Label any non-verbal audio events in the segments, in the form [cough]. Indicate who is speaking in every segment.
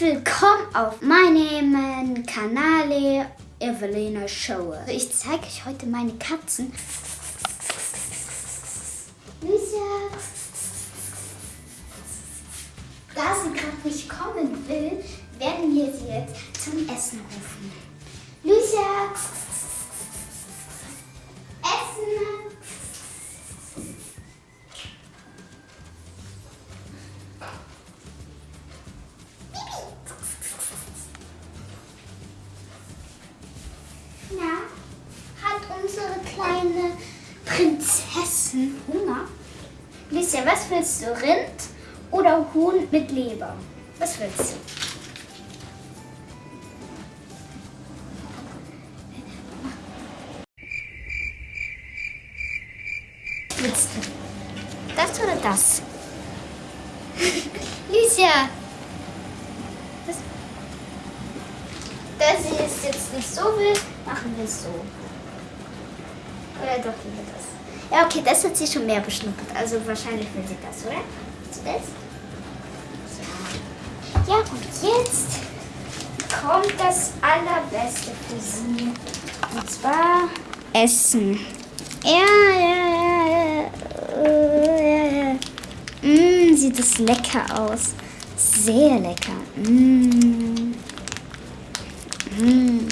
Speaker 1: Willkommen auf meinem Kanal Evelina Show. Ich zeige euch heute meine Katzen. Lucia. Da sie gerade nicht kommen will, werden wir sie jetzt zum Essen rufen. Lucia. Willst du? Rind oder Huhn mit Leber? Was willst du? Willst du das oder das? [laughs] Lucia! Das, da sie es jetzt nicht so will, machen wir es so. Oder doch lieber das. Ja, okay, das hat sie schon mehr beschnuppert. Also wahrscheinlich will sie das, oder? Zuletzt? Ja. Ja, gut, jetzt kommt das Allerbeste für sie. Und zwar Essen. Ja, ja, ja, ja, ja. Mmm, sieht das lecker aus. Sehr lecker. Mmm. Mmm,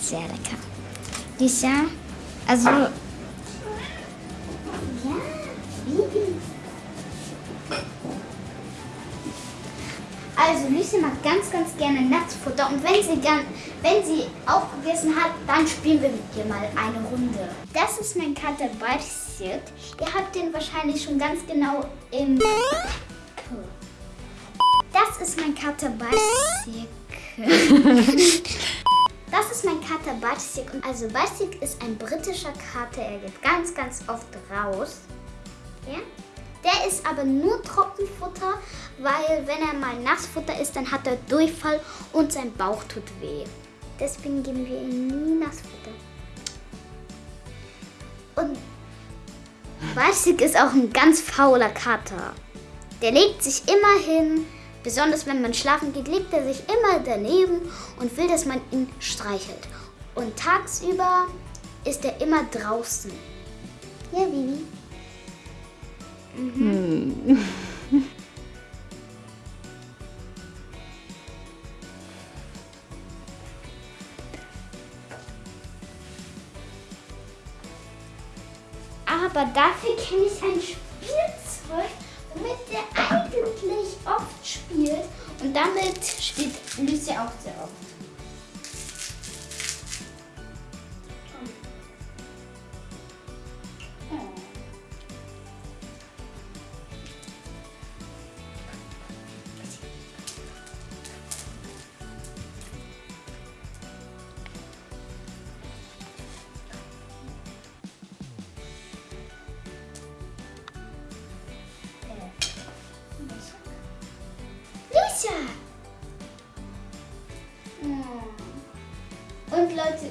Speaker 1: sehr lecker. Lisa, also... Lucy mag ganz, ganz gerne Nassfutter und wenn sie dann, wenn sie aufgegessen hat, dann spielen wir mit ihr mal eine Runde. Das ist mein Kater Barsit. Ihr habt den wahrscheinlich schon ganz genau im... Das ist mein Kater Barsit. Das ist mein Kater Batsik. Also Batsik ist ein britischer Kater. Er geht ganz, ganz oft raus. Ja? Der ist aber nur Trockenfutter, weil wenn er mal Nassfutter ist, dann hat er Durchfall und sein Bauch tut weh. Deswegen geben wir ihm nie Nassfutter. Und Batsik ist auch ein ganz fauler Kater. Der legt sich immer hin, Besonders wenn man schlafen geht, legt er sich immer daneben und will, dass man ihn streichelt. Und tagsüber ist er immer draußen. Ja, Bibi. Mhm. Hm. Aber dafür kenne ich ein Spielzeug, womit der eigentlich oft spielt. Und damit spielt Lucy auch sehr oft.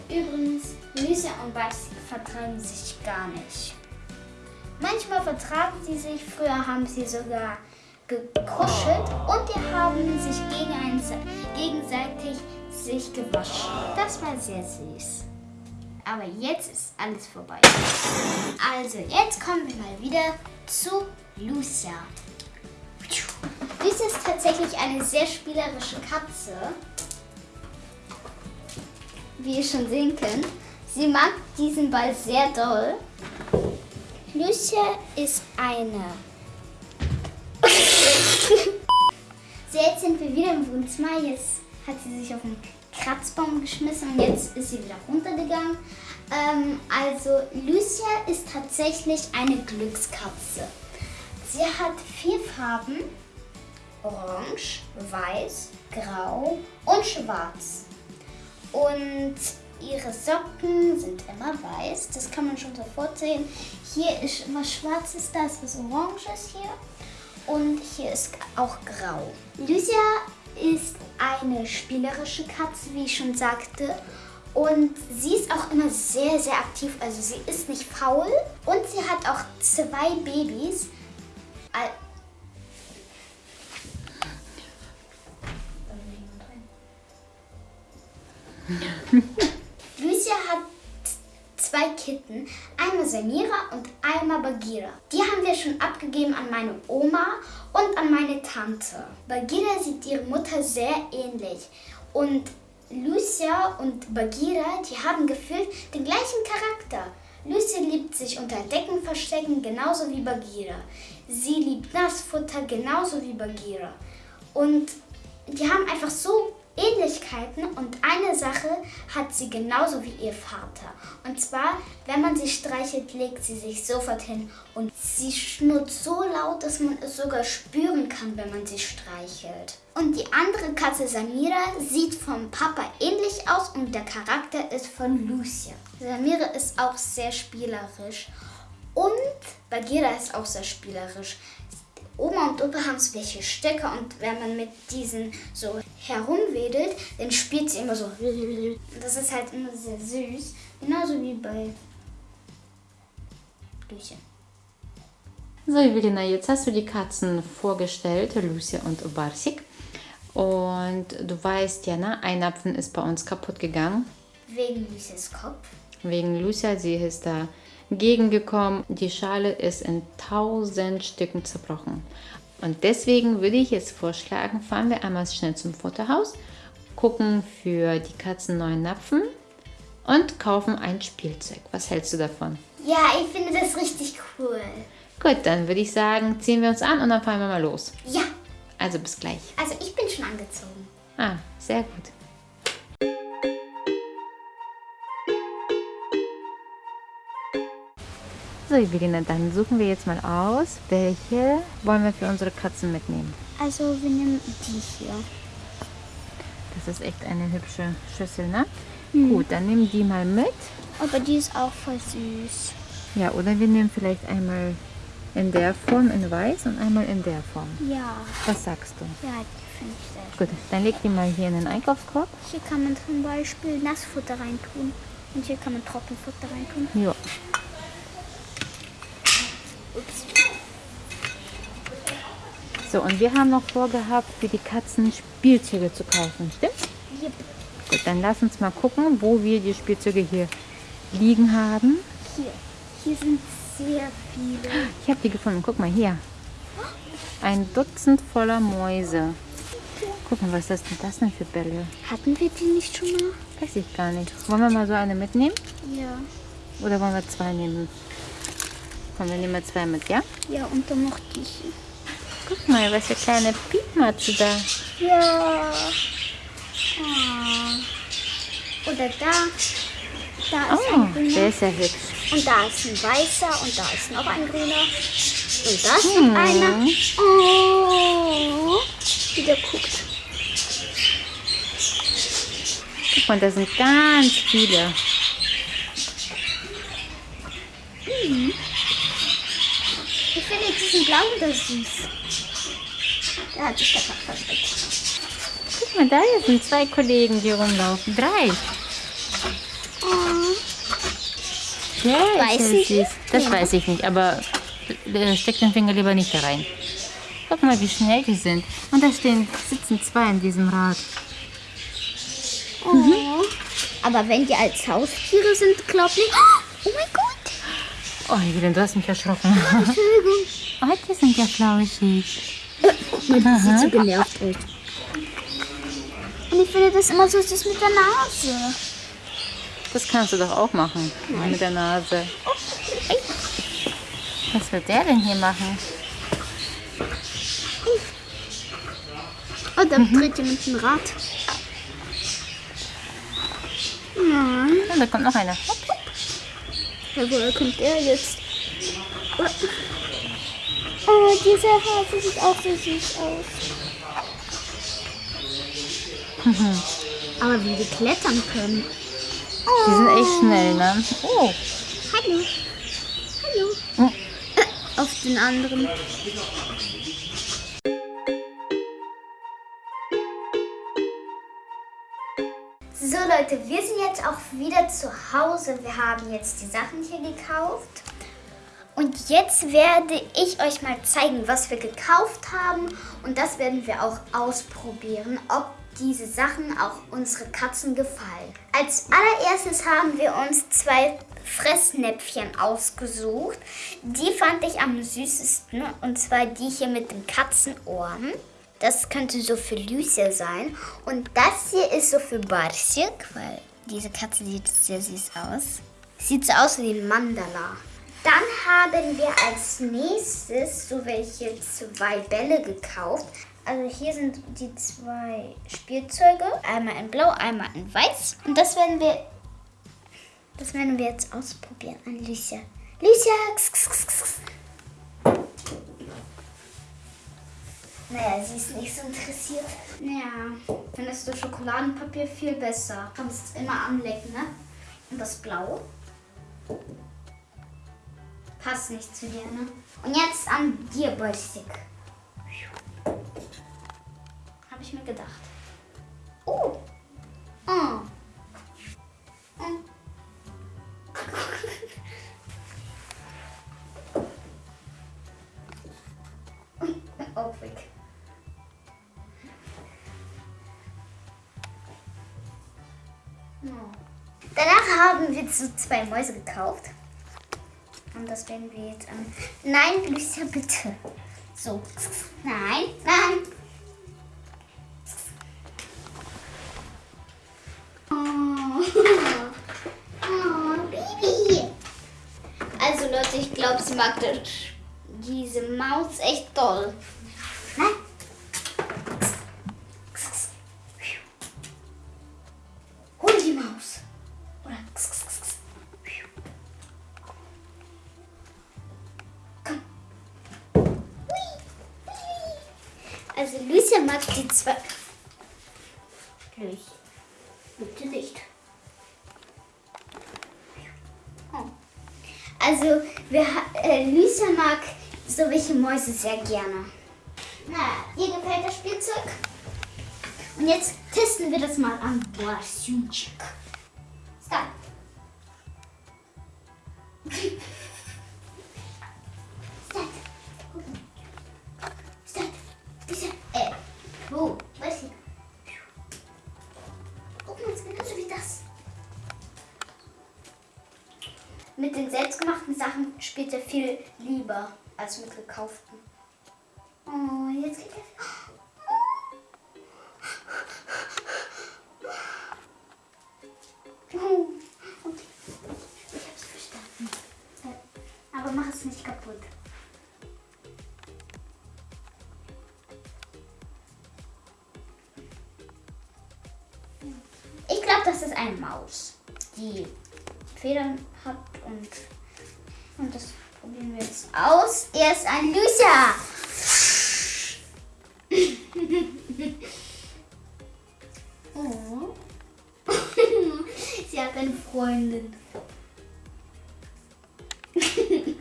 Speaker 1: Übrigens, Lucia und Basti vertragen sich gar nicht. Manchmal vertragen sie sich, früher haben sie sogar gekuschelt und die haben sich gegenseitig sich gewaschen. Das war sehr süß. Aber jetzt ist alles vorbei. Also, jetzt kommen wir mal wieder zu Lucia. Lucia ist tatsächlich eine sehr spielerische Katze. Wie ihr schon sehen könnt. Sie mag diesen Ball sehr doll. Lucia ist eine... [laughs] so, jetzt sind wir wieder im Wohnzimmer. Jetzt hat sie sich auf den Kratzbaum geschmissen und jetzt ist sie wieder runtergegangen. Ähm, also Lucia ist tatsächlich eine Glückskatze. Sie hat vier Farben. Orange, Weiß, Grau und Schwarz. Und ihre Socken sind immer weiß. Das kann man schon sofort sehen. Hier ist was Schwarzes, da ist was Oranges hier. Und hier ist auch Grau. Lucia ist eine spielerische Katze, wie ich schon sagte. Und sie ist auch immer sehr, sehr aktiv. Also sie ist nicht faul. Und sie hat auch zwei Babys. [laughs] Lucia hat zwei Kitten, einmal Samira und einmal Bagheera. Die haben wir schon abgegeben an meine Oma und an meine Tante. Bagheera sieht ihre Mutter sehr ähnlich und Lucia und Bagheera, die haben gefühlt den gleichen Charakter. Lucia liebt sich unter Decken verstecken, genauso wie Bagheera. Sie liebt Nassfutter, genauso wie Bagheera. Und die haben einfach so Ähnlichkeiten und eine Sache hat sie genauso wie ihr Vater. Und zwar, wenn man sie streichelt, legt sie sich sofort hin und sie schnurrt so laut, dass man es sogar spüren kann, wenn man sie streichelt. Und die andere Katze Samira sieht vom Papa ähnlich aus und der Charakter ist von Lucia. Samira ist auch sehr spielerisch und Bagheera ist auch sehr spielerisch. Oma und Opa haben so welche Stöcke und wenn man mit diesen so herumwedelt, dann spielt sie immer so. Das ist halt immer sehr süß. Genauso wie bei Lucia.
Speaker 2: So, Evelina, jetzt hast du die Katzen vorgestellt, Lucia und Barsik. Und du weißt ja, ne, ein Apfel ist bei uns kaputt gegangen.
Speaker 1: Wegen Lucias Kopf.
Speaker 2: Wegen Lucia, sie ist da gegengekommen. Die Schale ist in tausend Stücken zerbrochen. Und deswegen würde ich jetzt vorschlagen, fahren wir einmal schnell zum Futterhaus, gucken für die Katzen neuen Napfen und kaufen ein Spielzeug. Was hältst du davon?
Speaker 1: Ja, ich finde das richtig cool.
Speaker 2: Gut, dann würde ich sagen, ziehen wir uns an und dann fahren wir mal los.
Speaker 1: Ja,
Speaker 2: Also bis gleich.
Speaker 1: also ich bin schon angezogen.
Speaker 2: Ah, sehr gut. So, Evelina, dann suchen wir jetzt mal aus, welche wollen wir für unsere Katzen mitnehmen.
Speaker 1: Also wir nehmen die hier.
Speaker 2: Das ist echt eine hübsche Schüssel, ne? Gut, dann nehmen die mal mit.
Speaker 1: Aber die ist auch voll süß.
Speaker 2: Ja, oder wir nehmen vielleicht einmal in der Form in weiß und einmal in der Form.
Speaker 1: Ja,
Speaker 2: Was sagst du?
Speaker 1: ja, die finde ich sehr schön.
Speaker 2: Gut, dann leg die mal hier in den Einkaufskorb.
Speaker 1: Hier kann man zum Beispiel Nassfutter reintun. Und hier kann man Trockenfutter reintun.
Speaker 2: Ja.
Speaker 1: Ups.
Speaker 2: So, und wir haben noch vorgehabt, für die Katzen Spielzeuge zu kaufen, stimmt's?
Speaker 1: Yep.
Speaker 2: Gut, dann lass uns mal gucken, wo wir die Spielzeuge hier liegen haben.
Speaker 1: Hier. Hier sind sehr viele.
Speaker 2: Ich habe die gefunden. Guck mal hier. Ein Dutzend voller Mäuse. Guck mal, was ist denn das denn für Bälle?
Speaker 1: Hatten wir die nicht schon mal?
Speaker 2: Weiß ich gar nicht. Wollen wir mal so eine mitnehmen?
Speaker 1: Ja.
Speaker 2: Oder wollen wir zwei nehmen? Komm, wir nehmen mal zwei mit, ja?
Speaker 1: Ja, und dann noch die hier.
Speaker 2: Guck mal, was für kleine Piepmatze da.
Speaker 1: Ja. Ah. Oder da. Da ist
Speaker 2: Oh,
Speaker 1: ein grüner.
Speaker 2: der ist ja hübsch.
Speaker 1: Und da ist ein weißer und da ist noch ein grüner. Und da steht einer. Oh. Wie der guckt.
Speaker 2: Guck mal, da sind ganz viele.
Speaker 1: Ich diesen blauen da süß. Der hat sich da gerade versteckt.
Speaker 2: Guck mal, da sind zwei Kollegen, die rumlaufen. Drei.
Speaker 1: Oh.
Speaker 2: Ja,
Speaker 1: Weiß ich
Speaker 2: süß. Das
Speaker 1: Ja.
Speaker 2: weiß ich nicht, aber äh, steck den Finger lieber nicht da rein. Guck mal, wie schnell die sind. Und da stehen, sitzen zwei in diesem Rad.
Speaker 1: Oh. Aber wenn die als Haustiere sind, glaub ich. Oh mein Gott.
Speaker 2: Oh, Evelyn, du hast mich erschrocken.
Speaker 1: Entschuldigung.
Speaker 2: Oh, die sind ja flauschig.
Speaker 1: Man sieht so genervt aus. Und ich finde das immer so süß mit der Nase.
Speaker 2: Das kannst du doch auch machen. Mit der Nase. Was wird der denn hier machen?
Speaker 1: Oh, da dreht jemand ein Rad. Nein.
Speaker 2: Oh, da kommt noch einer.
Speaker 1: Ja, woher kommt der jetzt? Oh, dieser Hase sieht auch so süß aus. [laughs] Aber wie die klettern können.
Speaker 2: Die sind echt schnell, ne? Oh,
Speaker 1: Hallo. Hallo.
Speaker 2: Oh.
Speaker 1: Äh, Auf den anderen. So Leute, wir sind jetzt auch wieder zu Hause. Wir haben jetzt die Sachen hier gekauft. Und jetzt werde ich euch mal zeigen, was wir gekauft haben. Und das werden wir auch ausprobieren, ob diese Sachen auch unsere Katzen gefallen. Als allererstes haben wir uns zwei Fressnäpfchen ausgesucht. Die fand ich am süßesten und zwar die hier mit den Katzenohren. Das könnte so für Lucia sein. Und das hier ist so für Barsik, weil diese Katze sieht sehr süß aus. Sieht so aus wie ein Mandala. Dann haben wir als nächstes so welche zwei Bälle gekauft. Also hier sind die zwei Spielzeuge. Einmal in blau, einmal in weiß. Und das werden wir, das werden wir jetzt ausprobieren an Lucia. Lucia! Kss, Naja, sie ist nicht so interessiert. Naja, findest du Schokoladenpapier viel besser. Kannst immer anlecken, ne? Und das Blau passt nicht zu dir, ne? Und jetzt an dir, Boystick. Habe ich mir gedacht. Oh! Oh! oh. Auch [laughs] weg. Haben wir so zwei Mäuse gekauft. Und das werden wir jetzt an. Nein, Lucia, bitte. So. Nein, nein. Oh. Oh, Baby. Also Leute, ich glaube, sie mag das, diese Maus echt toll. Nein. Zwei. Lucia. Bitte nicht. Oh. Also, wir, äh, Lucia mag so welche Mäuse sehr gerne. Na, ihr gefällt das Spielzeug? Und jetzt testen wir das mal an Borsünchik. Stop. Das. Mit den selbstgemachten Sachen spielt er viel lieber als mit gekauften. Oh, jetzt geht er. Oh, okay. Ich hab's verstanden. Äh, Aber mach es nicht kaputt. Das ist eine Maus, die Federn hat und, und das probieren wir jetzt aus. Er ist ein Lucia. [laughs] Oh. [laughs] Sie hat eine Freundin. [laughs]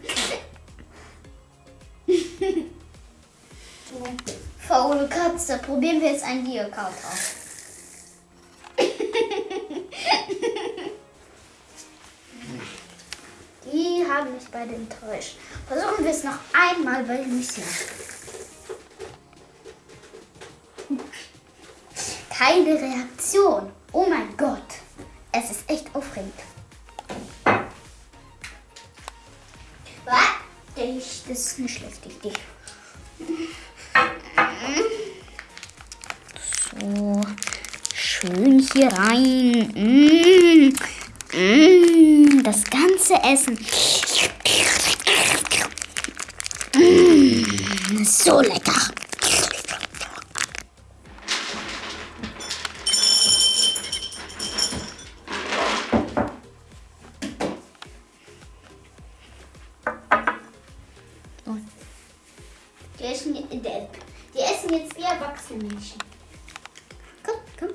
Speaker 1: Faule Katze. Probieren wir jetzt einen Geocaut aus. Beide enttäuscht. Versuchen wir es noch einmal bei Lucia. [laughs] Keine Reaktion. Oh mein Gott. Es ist echt aufregend. Was? Das ist eine schlechte Idee. So, schön hier rein. Mm, mm, das ganze Essen. So lecker. Die essen, die, die essen jetzt wie erwachsene Menschen. Komm, komm.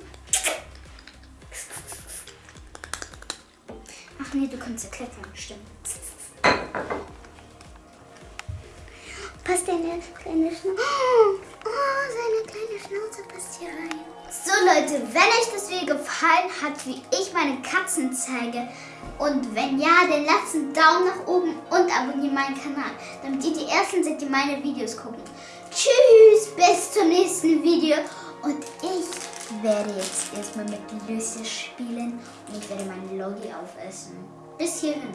Speaker 1: Ach nee, du kannst ja klettern, stimmt. Passt deine kleine Schnauze. Oh, seine kleine Schnauze passt hier rein. So Leute, wenn euch das Video gefallen hat, wie ich meine Katzen zeige, und wenn ja, dann lasst einen Daumen nach oben und abonniert meinen Kanal, damit ihr die Ersten seid, die meine Videos gucken. Tschüss, bis zum nächsten Video und ich werde jetzt erstmal mit Lucia spielen und ich werde meinen Loggi aufessen. Bis hierhin.